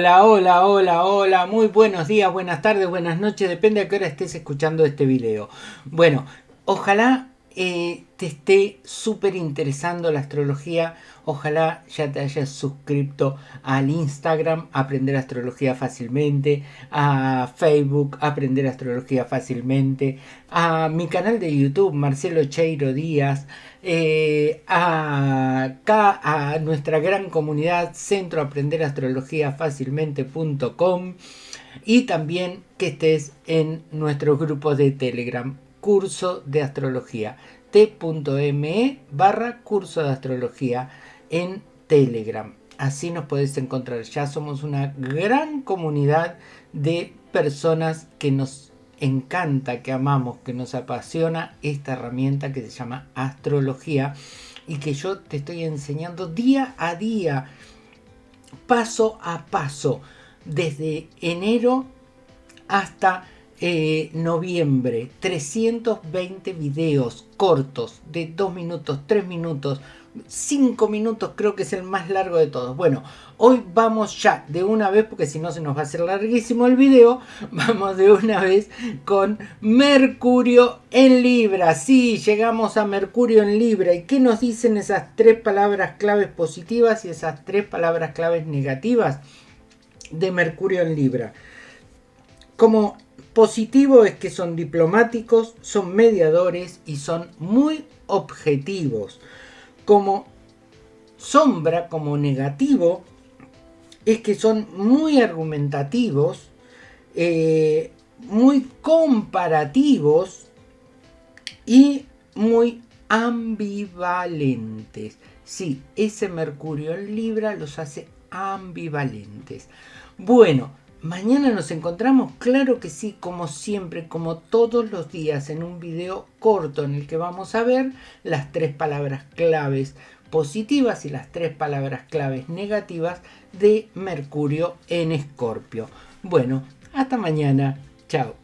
hola, hola, hola, muy buenos días, buenas tardes, buenas noches, depende a qué hora estés escuchando este video. Bueno, ojalá eh, te esté súper interesando la astrología, ojalá ya te hayas suscrito al Instagram, Aprender Astrología Fácilmente, a Facebook, Aprender Astrología Fácilmente, a mi canal de YouTube, Marcelo Cheiro Díaz, eh, a, a nuestra gran comunidad Centro Aprender Astrología Fácilmente.com y también que estés en nuestro grupo de Telegram curso de astrología t.me barra curso de astrología en Telegram. Así nos podés encontrar. Ya somos una gran comunidad de personas que nos encanta, que amamos, que nos apasiona esta herramienta que se llama astrología y que yo te estoy enseñando día a día, paso a paso, desde enero hasta eh, noviembre, 320 videos cortos de 2 minutos, 3 minutos, 5 minutos creo que es el más largo de todos. Bueno, hoy vamos ya de una vez, porque si no se nos va a hacer larguísimo el video, vamos de una vez con Mercurio en Libra. Sí, llegamos a Mercurio en Libra. ¿Y qué nos dicen esas tres palabras claves positivas y esas tres palabras claves negativas de Mercurio en Libra? Como Positivo es que son diplomáticos, son mediadores y son muy objetivos. Como sombra, como negativo, es que son muy argumentativos, eh, muy comparativos y muy ambivalentes. Sí, ese Mercurio en Libra los hace ambivalentes. Bueno, Mañana nos encontramos, claro que sí, como siempre, como todos los días, en un video corto en el que vamos a ver las tres palabras claves positivas y las tres palabras claves negativas de Mercurio en Escorpio. Bueno, hasta mañana. Chao.